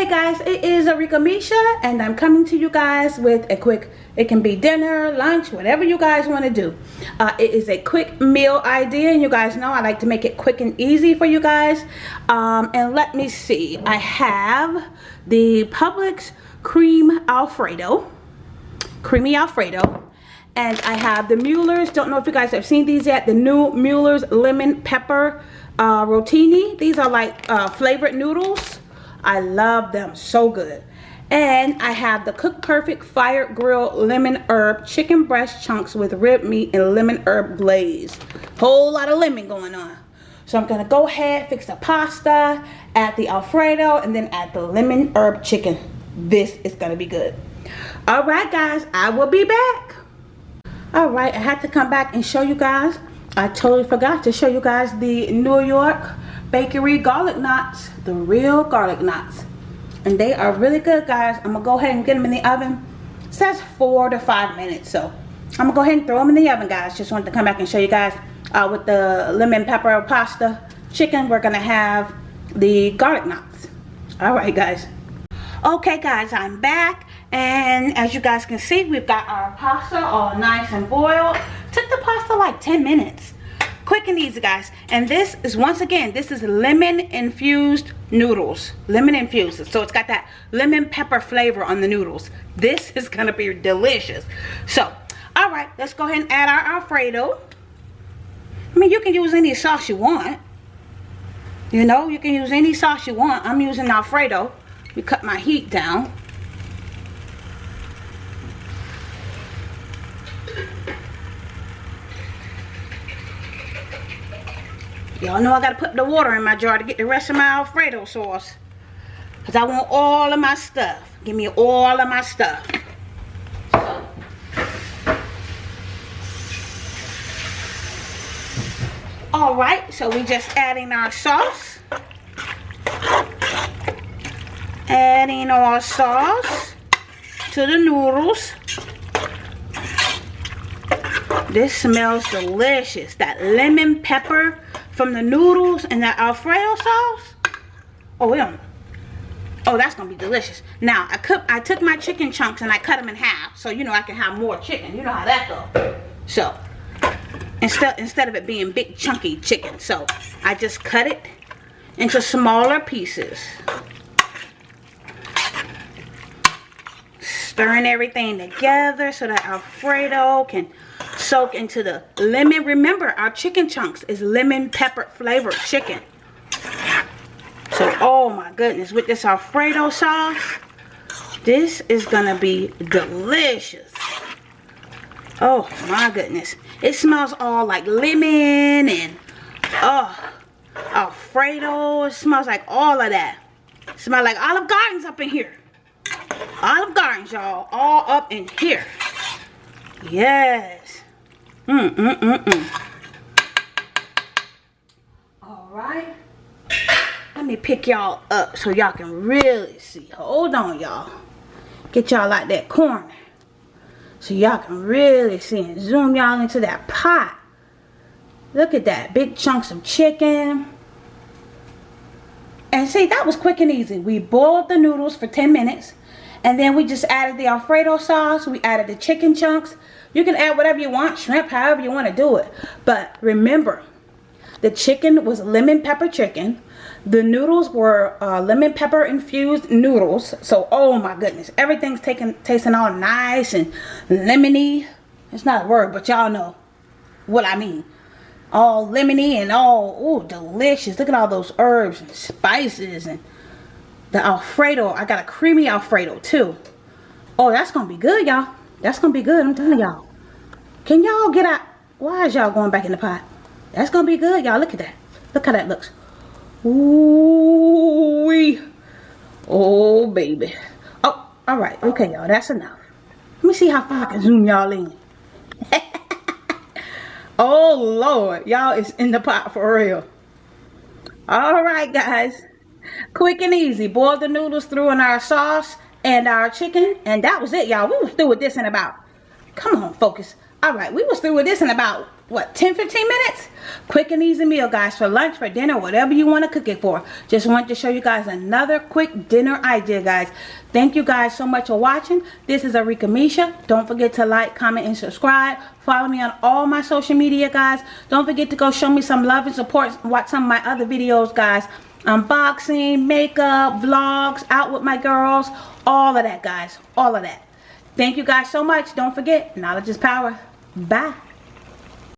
Hey guys, it is Arika Misha and I'm coming to you guys with a quick, it can be dinner, lunch, whatever you guys want to do. Uh, it is a quick meal idea and you guys know I like to make it quick and easy for you guys. Um, and let me see, I have the Publix Cream Alfredo, Creamy Alfredo. And I have the Mueller's, don't know if you guys have seen these yet, the new Mueller's Lemon Pepper uh, Rotini. These are like uh, flavored noodles I love them so good. And I have the Cooked Perfect Fire Grill Lemon Herb Chicken Breast Chunks with rib meat and lemon herb glaze. Whole lot of lemon going on. So I'm going to go ahead, fix the pasta, add the Alfredo, and then add the lemon herb chicken. This is going to be good. Alright guys, I will be back. Alright, I had to come back and show you guys. I totally forgot to show you guys the New York Bakery garlic knots, the real garlic knots. And they are really good, guys. I'm going to go ahead and get them in the oven. It says four to five minutes, so I'm going to go ahead and throw them in the oven, guys. Just wanted to come back and show you guys uh, with the lemon pepper pasta chicken. We're going to have the garlic knots. All right, guys. Okay, guys, I'm back. And as you guys can see, we've got our pasta all nice and boiled. The like 10 minutes. Quick and easy guys. And this is once again this is lemon infused noodles. Lemon infused so it's got that lemon pepper flavor on the noodles. This is gonna be delicious. So all right let's go ahead and add our alfredo. I mean you can use any sauce you want. You know you can use any sauce you want. I'm using alfredo. We cut my heat down Y'all know I gotta put the water in my jar to get the rest of my Alfredo sauce. Because I want all of my stuff. Give me all of my stuff. Alright, so we just adding our sauce. Adding our sauce to the noodles. This smells delicious. That lemon pepper from the noodles and that Alfredo sauce. Oh, yeah. Oh, that's gonna be delicious. Now, I cook, I took my chicken chunks and I cut them in half, so you know I can have more chicken. You know how that goes. So, instead instead of it being big chunky chicken, so I just cut it into smaller pieces. Stirring everything together so that Alfredo can soak into the lemon. Remember, our chicken chunks is lemon pepper flavored chicken. So, oh my goodness, with this Alfredo sauce, this is going to be delicious. Oh my goodness. It smells all like lemon and, oh, Alfredo. It smells like all of that. It smells like Olive Gardens up in here. Olive Gardens, y'all. All up in here. Yes. Mm, mm, mm, mm. All right. Let me pick y'all up so y'all can really see. Hold on, y'all. Get y'all like that corner. So y'all can really see and zoom y'all into that pot. Look at that. Big chunks of chicken. And see, that was quick and easy. We boiled the noodles for 10 minutes. And then we just added the Alfredo sauce. We added the chicken chunks. You can add whatever you want, shrimp, however you want to do it. But remember, the chicken was lemon pepper chicken. The noodles were uh, lemon pepper infused noodles. So, oh my goodness. Everything's taking, tasting all nice and lemony. It's not a word, but y'all know what I mean. All lemony and all, oh, delicious. Look at all those herbs and spices and the Alfredo. I got a creamy Alfredo too. Oh, that's going to be good, y'all. That's going to be good. I'm telling y'all. Can y'all get out? Why is y'all going back in the pot? That's going to be good, y'all. Look at that. Look how that looks. Ooh -wee. Oh, baby. Oh, all right. Okay, y'all. That's enough. Let me see how far I can zoom y'all in. oh, Lord. Y'all is in the pot for real. All right, guys. Quick and easy. Boil the noodles through in our sauce and our chicken. And that was it, y'all. We was through with this in about, come on, focus, all right we was through with this in about what 10 15 minutes? Quick and easy meal guys for lunch for dinner whatever you want to cook it for. Just want to show you guys another quick dinner idea guys. Thank you guys so much for watching. This is Arika Misha. Don't forget to like comment and subscribe. Follow me on all my social media guys. Don't forget to go show me some love and support. Watch some of my other videos guys unboxing makeup vlogs out with my girls all of that guys all of that Thank you guys so much. Don't forget, knowledge is power. Bye.